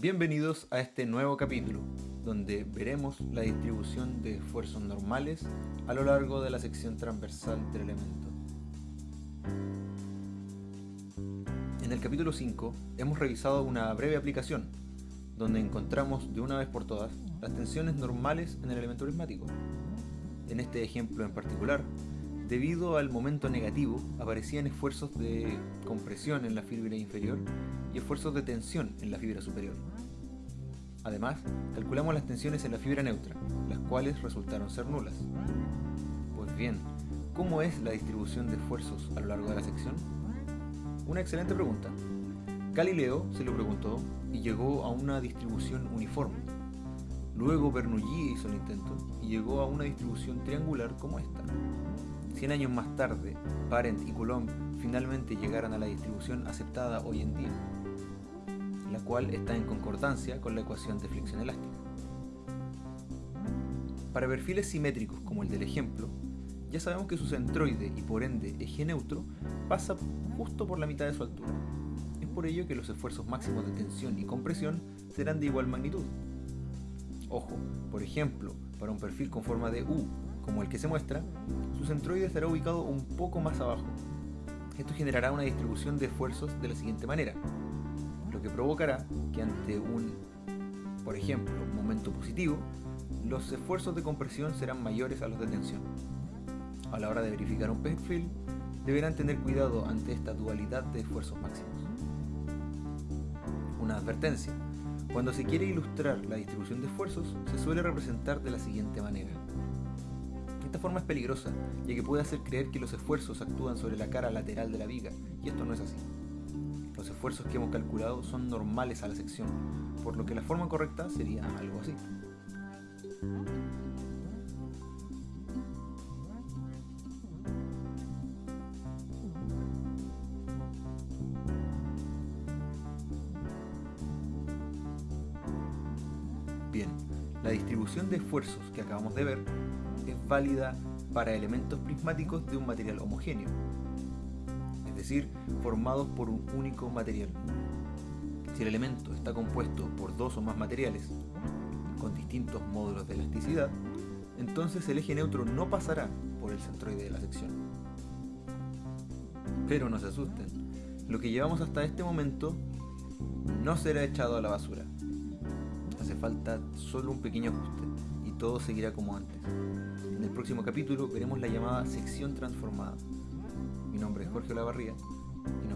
Bienvenidos a este nuevo capítulo, donde veremos la distribución de esfuerzos normales a lo largo de la sección transversal del elemento. En el capítulo 5 hemos revisado una breve aplicación, donde encontramos de una vez por todas las tensiones normales en el elemento prismático. En este ejemplo en particular, debido al momento negativo, aparecían esfuerzos de compresión en la fibra inferior y esfuerzos de tensión en la fibra superior. Además, calculamos las tensiones en la fibra neutra, las cuales resultaron ser nulas. Pues bien, ¿cómo es la distribución de esfuerzos a lo largo de la sección? Una excelente pregunta. Galileo se lo preguntó y llegó a una distribución uniforme. Luego Bernoulli hizo el intento y llegó a una distribución triangular como esta. Cien años más tarde, Parent y Coulomb finalmente llegaron a la distribución aceptada hoy en día, la cual está en concordancia con la ecuación de flexión elástica. Para perfiles simétricos como el del ejemplo, ya sabemos que su centroide y por ende eje neutro pasa justo por la mitad de su altura. Es por ello que los esfuerzos máximos de tensión y compresión serán de igual magnitud. Ojo, por ejemplo, para un perfil con forma de U, como el que se muestra, su centroide estará ubicado un poco más abajo. Esto generará una distribución de esfuerzos de la siguiente manera, lo que provocará que ante un, por ejemplo, momento positivo, los esfuerzos de compresión serán mayores a los de tensión. A la hora de verificar un perfil, deberán tener cuidado ante esta dualidad de esfuerzos máximos. Una advertencia. Cuando se quiere ilustrar la distribución de esfuerzos, se suele representar de la siguiente manera. Esta forma es peligrosa, ya que puede hacer creer que los esfuerzos actúan sobre la cara lateral de la viga, y esto no es así. Los esfuerzos que hemos calculado son normales a la sección, por lo que la forma correcta sería algo así. Bien, la distribución de esfuerzos que acabamos de ver es válida para elementos prismáticos de un material homogéneo, es decir, formados por un único material. Si el elemento está compuesto por dos o más materiales con distintos módulos de elasticidad, entonces el eje neutro no pasará por el centroide de la sección. Pero no se asusten, lo que llevamos hasta este momento no será echado a la basura. Hace falta solo un pequeño ajuste todo seguirá como antes. En el próximo capítulo veremos la llamada sección transformada. Mi nombre es Jorge Olavarría y